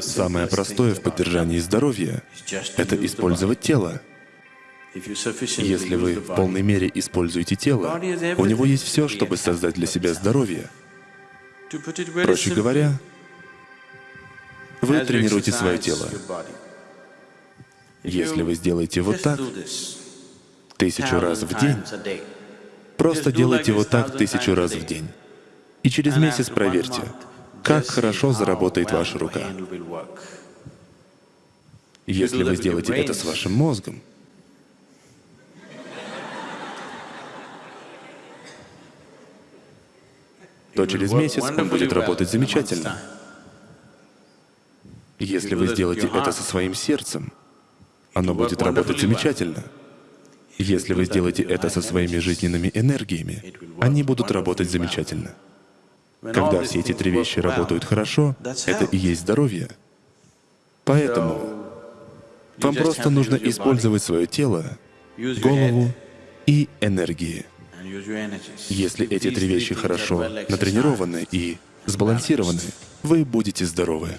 Самое простое в поддержании здоровья — это использовать тело. Если вы в полной мере используете тело, у него есть все, чтобы создать для себя здоровье. Проще говоря, вы тренируете свое тело. Если вы сделаете вот так тысячу раз в день, просто делайте вот так тысячу раз в день. И через месяц проверьте, как хорошо заработает ваша рука. Если вы сделаете это с вашим мозгом, то через месяц он будет работать замечательно. Если вы сделаете это со своим сердцем, оно будет работать замечательно. Если вы сделаете это со своими жизненными энергиями, они будут работать замечательно. Когда все эти три вещи работают хорошо, это и есть здоровье. Поэтому вам просто нужно использовать свое тело, голову и энергии. Если эти три вещи хорошо натренированы и сбалансированы, вы будете здоровы.